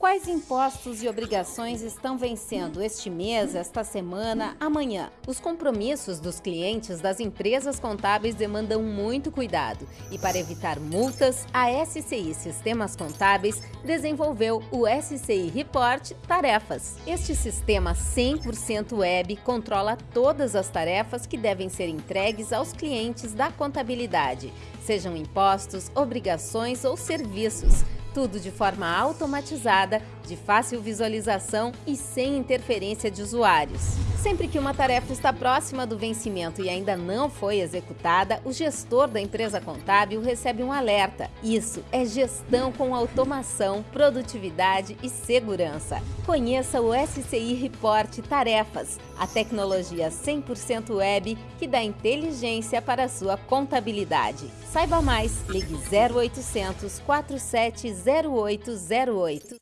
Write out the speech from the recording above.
Quais impostos e obrigações estão vencendo este mês, esta semana, amanhã? Os compromissos dos clientes das empresas contábeis demandam muito cuidado e, para evitar multas, a SCI Sistemas Contábeis desenvolveu o SCI Report Tarefas. Este sistema 100% web controla todas as tarefas que devem ser entregues aos clientes da contabilidade, sejam impostos, obrigações ou serviços tudo de forma automatizada, de fácil visualização e sem interferência de usuários. Sempre que uma tarefa está próxima do vencimento e ainda não foi executada, o gestor da empresa contábil recebe um alerta. Isso é gestão com automação, produtividade e segurança. Conheça o SCI Report Tarefas, a tecnologia 100% web que dá inteligência para a sua contabilidade. Saiba mais, ligue 0800 470808.